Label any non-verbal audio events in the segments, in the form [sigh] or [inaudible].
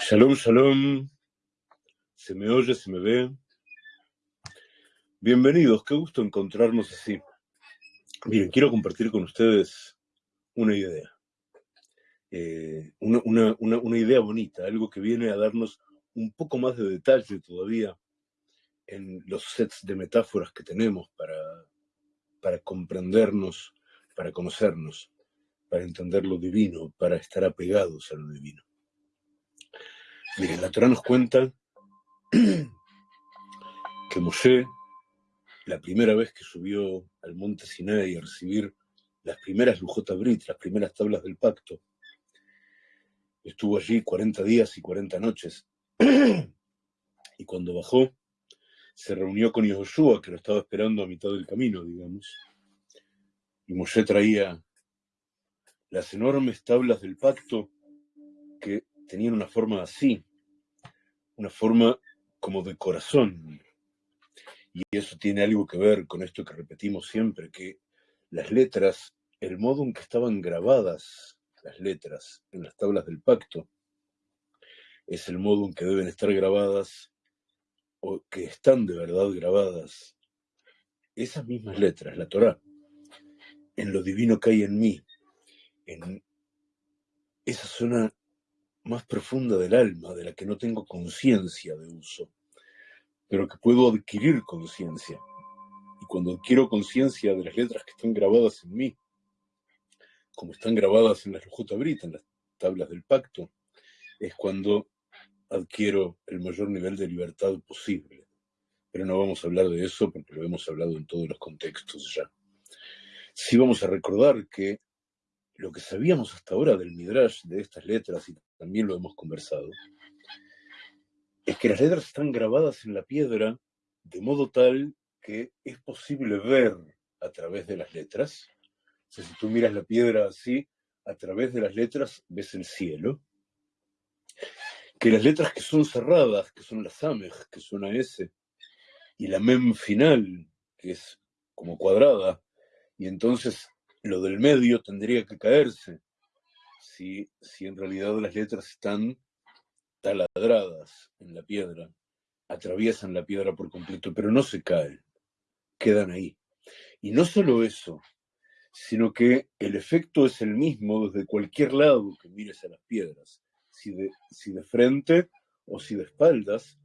Shalom, shalom. Se me oye, se me ve. Bienvenidos, qué gusto encontrarnos así. Miren, quiero compartir con ustedes una idea. Eh, una, idea bonita, algo que viene a darnos un poco más de detalle todavía en los sets de metáforas que tenemos para, para comprendernos, para conocernos, para entender lo divino, para estar apegados a lo divino. Miren, la Torah nos cuenta [clears throat] que Moshe, la primera vez que subió al monte Sinai a recibir las primeras Lujot Brit, las primeras tablas del pacto, estuvo allí 40 días y 40 noches. [clears throat] y cuando bajó, se reunió con Yehoshua, que lo estaba esperando a mitad del camino, digamos. Y Moshe traía las enormes tablas del pacto que tenían una forma así, una forma como de corazón. Y eso tiene algo que ver con esto que repetimos siempre, que las letras, el modo en que estaban grabadas las letras en las tablas del pacto, es el modo en que deben estar grabadas o que están de verdad grabadas esas mismas letras, la Torá, en lo divino que hay en mí, en esa zona más profunda del alma, de la que no tengo conciencia de uso, pero que puedo adquirir conciencia. Y cuando adquiero conciencia de las letras que están grabadas en mí, como están grabadas en las Lujot Brit, en las tablas del pacto, es cuando adquiero el mayor nivel de libertad posible. Pero no vamos a hablar de eso porque lo hemos hablado en todos los contextos ya. Sí vamos a recordar que lo que sabíamos hasta ahora del Midrash, de estas letras, y también lo hemos conversado, es que las letras están grabadas en la piedra de modo tal que es posible ver a través de las letras. Si tú miras la piedra así, a través de las letras ves el cielo. Que las letras que son cerradas, que son las Samej, que son a S, y la Mem final, que es como cuadrada, y entonces lo del medio tendría que caerse si, en realidad las letras están taladradas en la piedra, atraviesan la piedra por completo, pero no se caen, quedan ahí. Y no solo eso, sino que el efecto es el mismo desde cualquier lado que mires a las piedras, si de, si de frente o si de espaldas,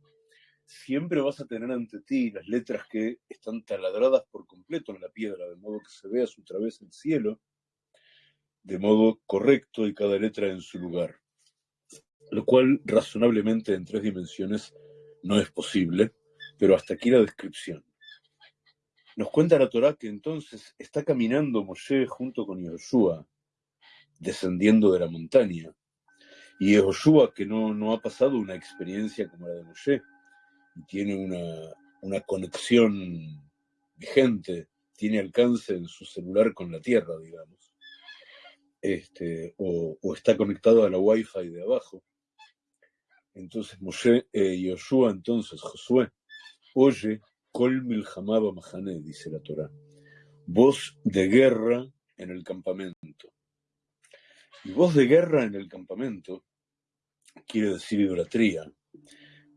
siempre vas a tener ante ti las letras que están taladradas por completo en la piedra, de modo que se vea a su través el cielo, de modo correcto y cada letra en su lugar. Lo cual razonablemente en tres dimensiones no es posible, pero hasta aquí la descripción. Nos cuenta la Torá que entonces está caminando Moshe junto con Yehoshua, descendiendo de la montaña. Y Yehoshua, que no, no ha pasado una experiencia como la de Moshe, y tiene una, una conexión vigente, tiene alcance en su celular con la Tierra, digamos, este, o, está conectado a la Wi-Fi de abajo. Entonces Moshe, eh, Yoshua, entonces Josué, oye, Kol Milhamaba Mahane, dice la Torah, voz de guerra en el campamento. Y voz de guerra en el campamento quiere decir idolatría,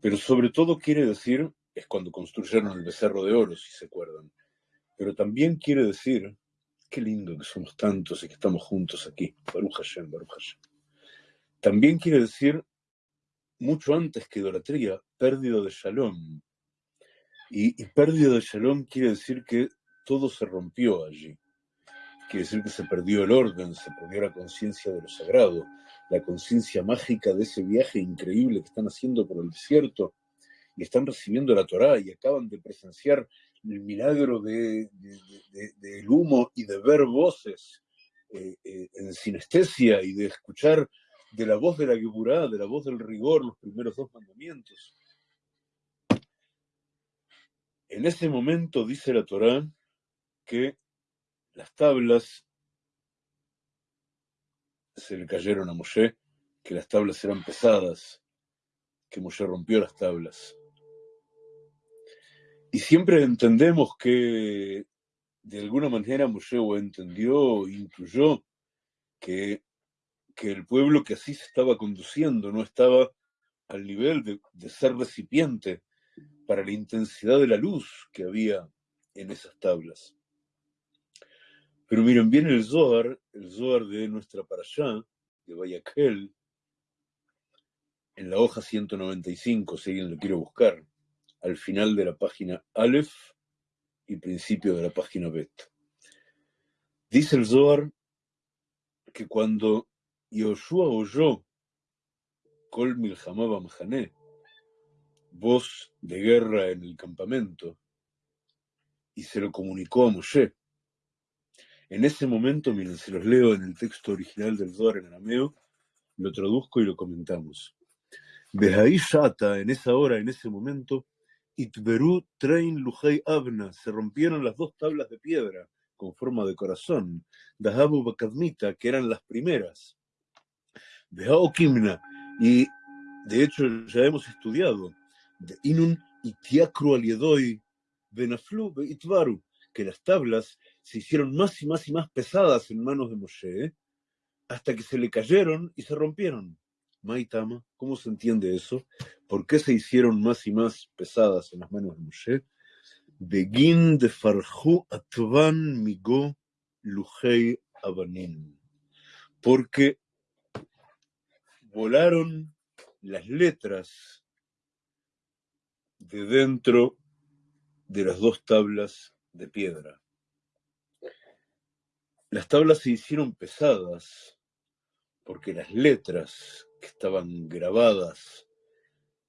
pero sobre todo quiere decir, es cuando construyeron el becerro de oro, si se acuerdan, pero también quiere decir, qué lindo que somos tantos y que estamos juntos aquí, Baruch Hashem, Baruch Hashem. También quiere decir, mucho antes que idolatría, pérdida de shalom. Y, y pérdida de shalom quiere decir que todo se rompió allí. Quiere decir que se perdió el orden, se perdió la conciencia de lo sagrado, la conciencia mágica de ese viaje increíble que están haciendo por el desierto y están recibiendo la Torá y acaban de presenciar el milagro de, de- del humo y de ver voces eh, eh, en sinestesia y de escuchar de la voz de la Geburá, de la voz del rigor, los primeros dos mandamientos. En ese momento dice la Torá que las tablas se le cayeron a Moshe, que las tablas eran pesadas, que Moshe rompió las tablas. Y siempre entendemos que de alguna manera Moshe o entendió intuyó que, que el pueblo que así se estaba conduciendo no estaba al nivel de, ser recipiente para la intensidad de la luz que había en esas tablas. Pero miren, viene el Zohar, el Zohar de nuestra allá, de Bayakel, en la hoja 195, si alguien lo quiere buscar, al final de la página Aleph y principio de la página Bet. Dice el Zohar que cuando Yoshua oyó Kol Milhamaba Mahané, voz de guerra en el campamento, y se lo comunicó a Moshe, en ese momento, miren, se los leo en el texto original del Zohar en arameo, lo traduzco y lo comentamos. ahí Shata, en esa hora, en ese momento, Itberu Train Lujay Abna, se rompieron las dos tablas de piedra con forma de corazón, Dahabu Bakadmita, que eran las primeras. Kimna, y de hecho ya hemos estudiado, de Inun Itiakru Aliedoy, Benaflu Itvaru, que las tablas se hicieron más y más y más pesadas en manos de Moshe, hasta que se le cayeron y se rompieron. Maitama, ¿cómo se entiende eso? ¿Por qué se hicieron más y más pesadas en las manos de Moshe? Begin de Farhu Atvan Migo Abanin. Porque volaron las letras de dentro de las dos tablas de piedra. Las tablas se hicieron pesadas porque las letras que estaban grabadas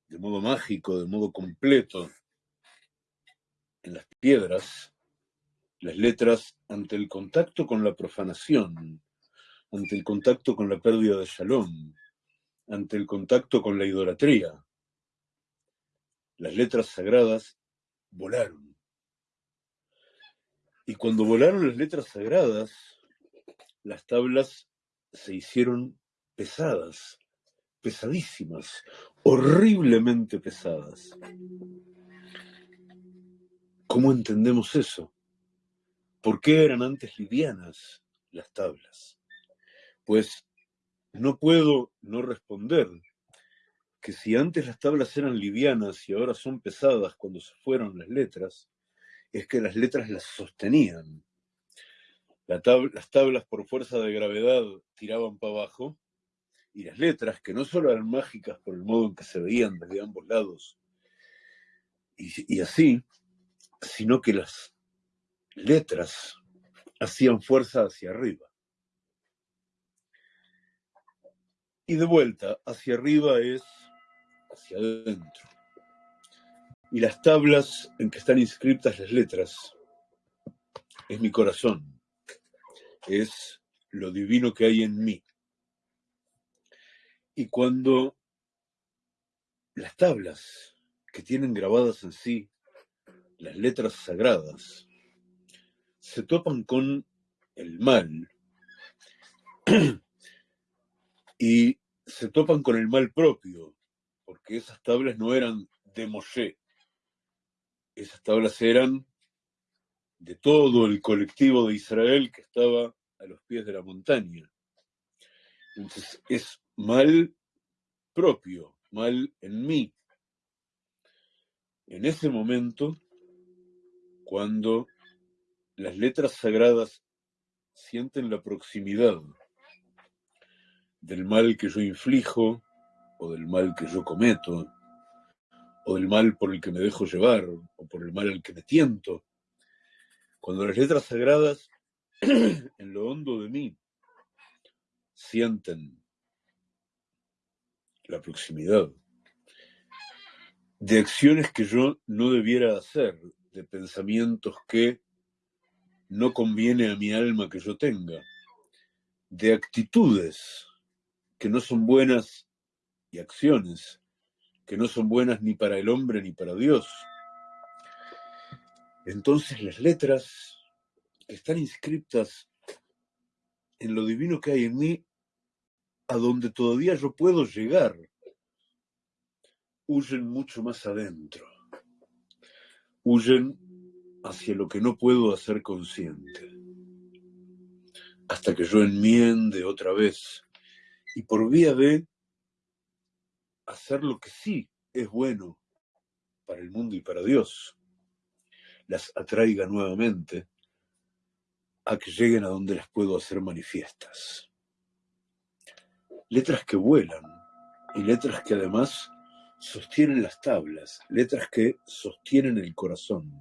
de modo mágico, de modo completo, en las piedras, las letras ante el contacto con la profanación, ante el contacto con la pérdida de shalom, ante el contacto con la idolatría, las letras sagradas volaron. Y cuando volaron las letras sagradas, las tablas se hicieron pesadas, pesadísimas, horriblemente pesadas. ¿Cómo entendemos eso? ¿Por qué eran antes livianas las tablas? Pues no puedo no responder que si antes las tablas eran livianas y ahora son pesadas cuando se fueron las letras, es que las letras las sostenían. Las tablas por fuerza de gravedad tiraban para abajo y las letras, que no solo eran mágicas por el modo en que se veían desde ambos lados, y, así, sino que las letras hacían fuerza hacia arriba. Y de vuelta, hacia arriba es hacia adentro y las tablas en que están inscritas las letras es mi corazón, es lo divino que hay en mí. Y cuando las tablas que tienen grabadas en sí las letras sagradas se topan con el mal [clears throat] y se topan con el mal propio, porque esas tablas no eran de Moshe, esas tablas eran de todo el colectivo de Israel que estaba a los pies de la montaña. Entonces es mal propio, mal en mí. En ese momento, cuando las letras sagradas sienten la proximidad del mal que yo inflijo o del mal que yo cometo, o del mal por el que me dejo llevar, o por el mal al que me tiento. Cuando las letras sagradas, [clears throat] en lo hondo de mí, sienten la proximidad de acciones que yo no debiera hacer, de pensamientos que no conviene a mi alma que yo tenga, de actitudes que no son buenas y acciones que no son buenas ni para el hombre ni para Dios. Entonces las letras están inscritas en lo divino que hay en mí, a donde todavía yo puedo llegar, huyen mucho más adentro, huyen hacia lo que no puedo hacer consciente, hasta que yo enmiende otra vez y por vía de hacer lo que sí es bueno para el mundo y para Dios, las atraiga nuevamente a que lleguen a donde las puedo hacer manifiestas. Letras que vuelan y letras que además sostienen las tablas, letras que sostienen el corazón.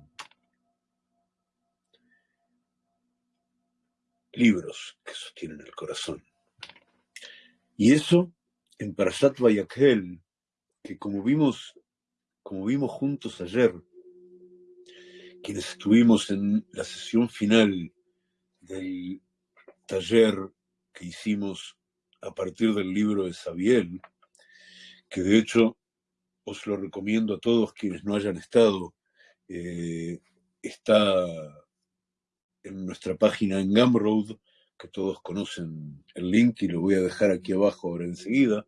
Libros que sostienen el corazón. Y eso en Parashat Vayakhel, que como vimos, como vimos juntos ayer, quienes estuvimos en la sesión final del taller que hicimos a partir del libro de Sabiel, que de hecho os lo recomiendo a todos quienes no hayan estado, eh, está en nuestra página en Gumroad, que todos conocen el link y lo voy a dejar aquí abajo ahora enseguida.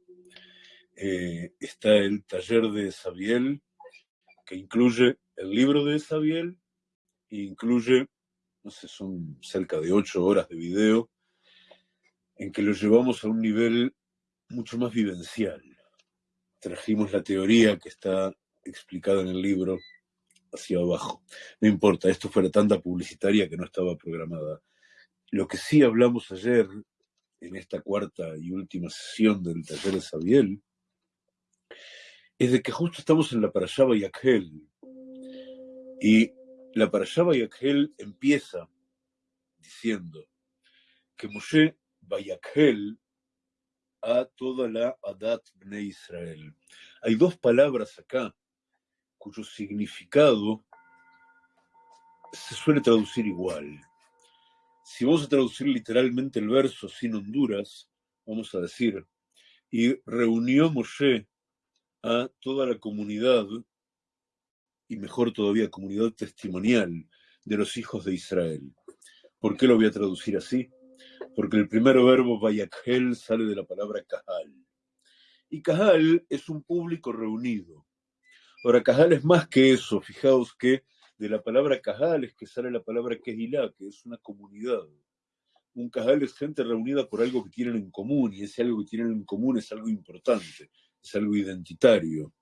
Eh, está el taller de Sabiel, que incluye el libro de Sabiel e incluye, no sé, son cerca de ocho horas de video, en que lo llevamos a un nivel mucho más vivencial. Trajimos la teoría que está explicada en el libro hacia abajo. No importa, esto fuera tanta publicitaria que no estaba programada. Lo que sí hablamos ayer, en esta cuarta y última sesión del taller de Sabiel, es de que justo estamos en la Parashá Yakhel. Y la Parashá Yakhel empieza diciendo que Moshe Bayakhel a toda la Adat Bnei Israel. Hay dos palabras acá cuyo significado se suele traducir igual. Si vamos a traducir literalmente el verso sin Honduras, vamos a decir, y reunió Moshe a toda la comunidad, y mejor todavía, comunidad testimonial de los hijos de Israel. ¿Por qué lo voy a traducir así? Porque el primer verbo vayakhel sale de la palabra kahal. Y kahal es un público reunido. Ahora, kahal es más que eso. Fijaos que de la palabra cajal es que sale la palabra kehilá, que es una comunidad. Un cajal es gente reunida por algo que tienen en común, y ese algo que tienen en común es algo importante, es algo identitario.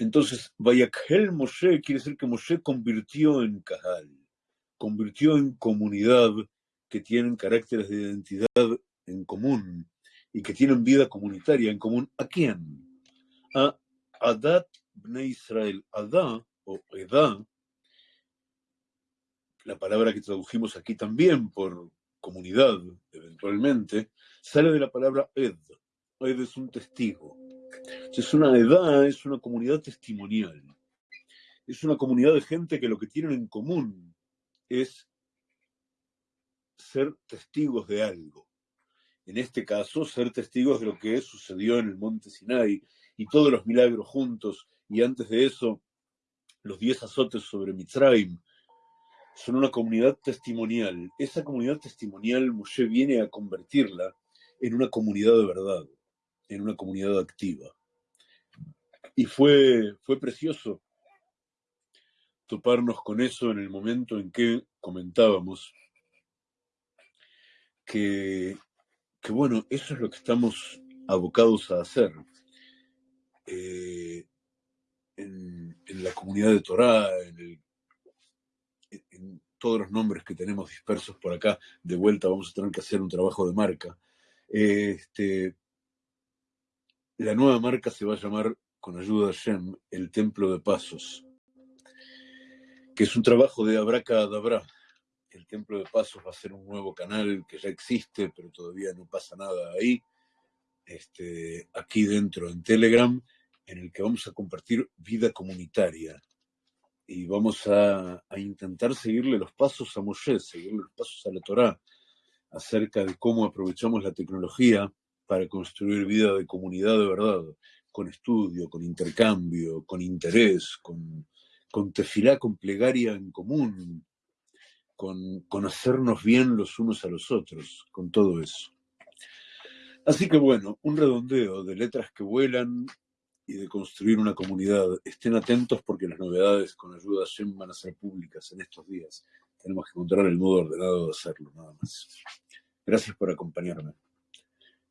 Entonces, Vayakhel Moshe quiere decir que Moshe convirtió en cajal, convirtió en comunidad que tienen caracteres de identidad en común y que tienen vida comunitaria en común. ¿A quién? A Adat Bnei Israel. Adá o edad, la palabra que tradujimos aquí también por comunidad, eventualmente, sale de la palabra ed. Ed es un testigo. Es una edad, es una comunidad testimonial. Es una comunidad de gente que lo que tienen en común es ser testigos de algo. En este caso, ser testigos de lo que sucedió en el monte Sinai y todos los milagros juntos. Y antes de eso, los diez azotes sobre Mitzrayim, son una comunidad testimonial. Esa comunidad testimonial Moshe viene a convertirla en una comunidad de verdad, en una comunidad activa. Y fue, fue precioso toparnos con eso en el momento en que comentábamos que, que bueno, eso es lo que estamos abocados a hacer. Eh, en, la comunidad de Torah, en, todos los nombres que tenemos dispersos por acá, de vuelta vamos a tener que hacer un trabajo de marca. Este, la nueva marca se va a llamar, con ayuda de Shem, el Templo de Pasos, que es un trabajo de Abraca Adabra. El Templo de Pasos va a ser un nuevo canal que ya existe, pero todavía no pasa nada ahí. Este, aquí dentro en Telegram en el que vamos a compartir vida comunitaria y vamos a, intentar seguirle los pasos a Moshe, seguirle los pasos a la Torá, acerca de cómo aprovechamos la tecnología para construir vida de comunidad de verdad, con estudio, con intercambio, con interés, con, con tefilá, con plegaria en común, con, con hacernos bien los unos a los otros, con todo eso. Así que bueno, un redondeo de letras que vuelan, y de construir una comunidad. Estén atentos porque las novedades con ayuda Shem van a ser públicas en estos días. Tenemos que encontrar el modo ordenado de hacerlo, nada más. Gracias por acompañarme.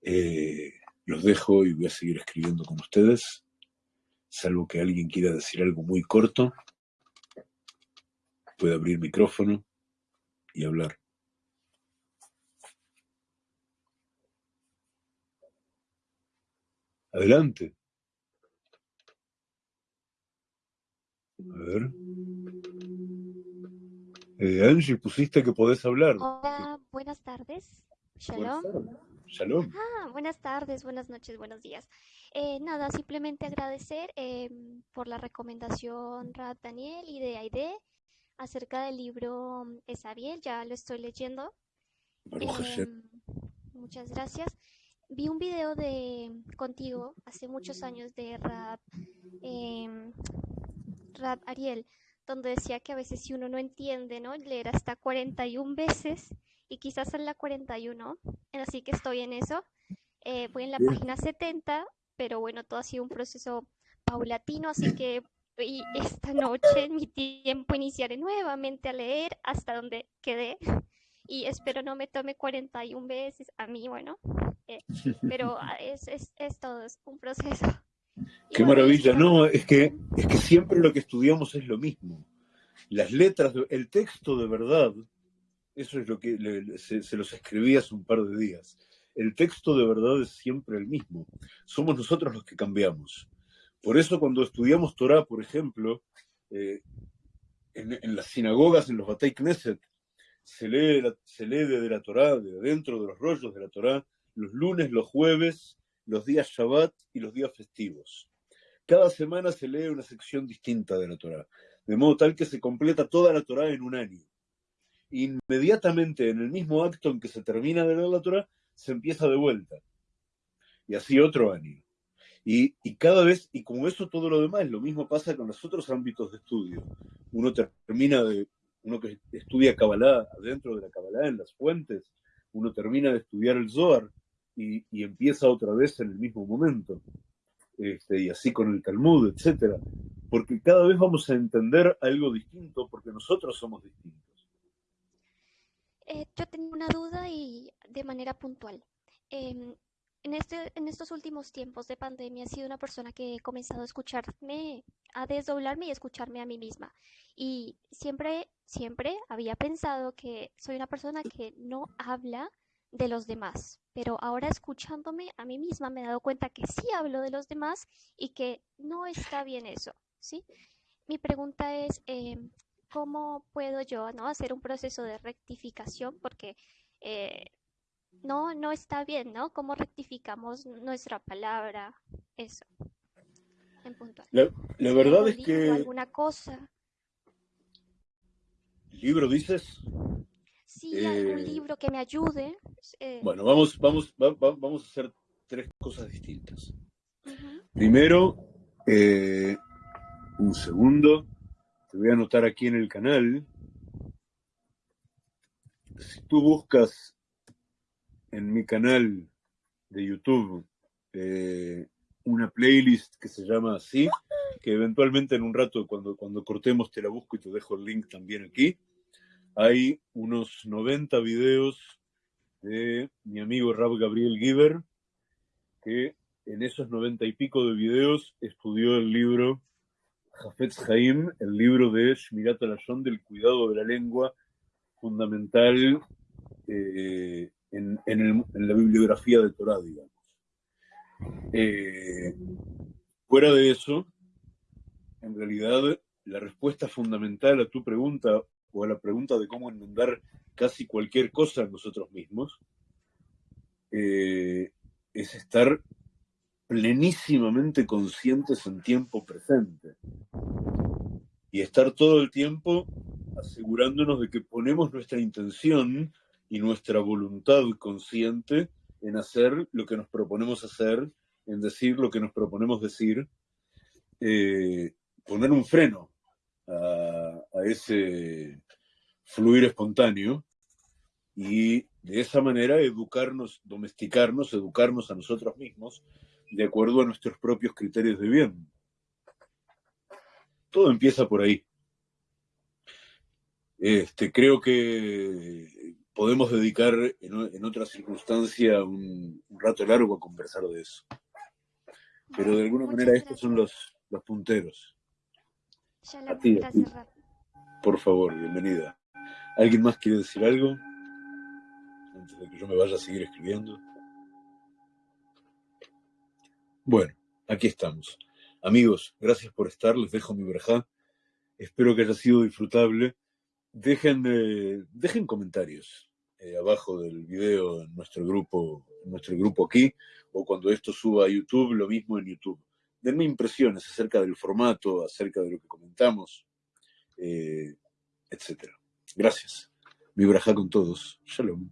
Eh, los dejo y voy a seguir escribiendo con ustedes, salvo que alguien quiera decir algo muy corto, puede abrir micrófono y hablar. Adelante. A ver. Eh, Angie, pusiste que podés hablar. Hola, buenas tardes. Shalom. Shalom. Ah, buenas tardes, buenas noches, buenos días. Eh, nada, simplemente agradecer em, por la recomendación Rad Daniel y de Aide acerca del libro mm, Esabiel, ya lo estoy leyendo. Em, muchas gracias. Vi un video de contigo hace muchos años de Rad, eh, Rad Ariel, donde decía que a veces si uno no entiende, ¿no? Leer hasta 41 veces y quizás en la 41, así que estoy en eso. Eh, voy en la página 70, pero bueno, todo ha sido un proceso paulatino, así que esta noche en mi tiempo iniciaré nuevamente a leer hasta donde quedé y espero no me tome 41 veces a mí, bueno, eh, pero [laughs] es, es, es, todo, es un proceso. Qué maravilla, no, es que, es que siempre lo que estudiamos es lo mismo. Las letras, el texto de verdad, eso es lo que se, los escribí hace un par de días. El texto de verdad es siempre el mismo. Somos nosotros los que cambiamos. Por eso cuando estudiamos Torah, por ejemplo, eh, en, las sinagogas, en los Batei Knesset, se lee, se lee de la Torah, de dentro de los rollos de la Torah, los lunes, los jueves, los días Shabbat y los días festivos. Cada semana se lee una sección distinta de la Torah, de modo tal que se completa toda la Torah en un año. Inmediatamente en el mismo acto en que se termina de leer la Torah, se empieza de vuelta. Y así otro año. Y, y, cada vez, y como eso todo lo demás, lo mismo pasa con los otros ámbitos de estudio. Uno termina de, uno que estudia Kabbalah, dentro de la Kabbalah, en las fuentes, uno termina de estudiar el Zohar y, y empieza otra vez en el mismo momento. Este, y así con el Talmud, etcétera. Porque cada vez vamos a entender algo distinto porque nosotros somos distintos. Eh, yo tengo una duda y de manera puntual. Eh, en, este, en estos últimos tiempos de pandemia he sido una persona que he comenzado a escucharme, a desdoblarme y escucharme a mí misma. Y siempre, siempre había pensado que soy una persona que no habla de los demás, pero ahora escuchándome a mí misma me he dado cuenta que sí hablo de los demás y que no está bien eso, ¿sí? Mi pregunta es, eh, ¿cómo puedo yo ¿no? hacer un proceso de rectificación? Porque eh, no, no está bien, ¿no? ¿Cómo rectificamos nuestra palabra? Eso. En punto. La, la verdad es que... ¿Alguna cosa? ¿Libro dices? Sí, eh... algún libro que me ayude. Eh... Bueno, vamos, vamos, va, va, vamos a hacer tres cosas distintas. Uh -huh. Primero, eh, un segundo, te voy a anotar aquí en el canal. Si tú buscas en mi canal de YouTube eh, una playlist que se llama así, que eventualmente en un rato cuando, cuando cortemos te la busco y te dejo el link también aquí. Hay unos 90 videos de mi amigo Rab Gabriel Giver, que en esos 90 y pico de videos estudió el libro Jafetz Haim, el libro de Shmirat Alashon del cuidado de la lengua, fundamental eh, en, en, el, en, la bibliografía de Torah, digamos. Eh, fuera de eso, en realidad, la respuesta fundamental a tu pregunta o a la pregunta de cómo enmendar casi cualquier cosa en nosotros mismos eh, es estar plenísimamente conscientes en tiempo presente. Y estar todo el tiempo asegurándonos de que ponemos nuestra intención y nuestra voluntad consciente en hacer lo que nos proponemos hacer, en decir lo que nos proponemos decir, eh, poner un freno a, a, ese fluir espontáneo y de esa manera educarnos, domesticarnos, educarnos a nosotros mismos de acuerdo a nuestros propios criterios de bien. Todo empieza por ahí. Este, creo que podemos dedicar en, otra circunstancia un, rato largo a conversar de eso. Pero de alguna manera estos son los, los punteros. a ti, Por favor, bienvenida. ¿Alguien más quiere decir algo? Antes de que yo me vaya a seguir escribiendo. Bueno, aquí estamos. Amigos, gracias por estar. Les dejo mi verja. Espero que haya sido disfrutable. Dejen, eh, dejen comentarios eh, abajo del video en nuestro grupo, en nuestro grupo aquí, o cuando esto suba a YouTube, lo mismo en YouTube. Denme impresiones acerca del formato, acerca de lo que comentamos, eh, etc. Gracias. Mi braja con todos. Shalom.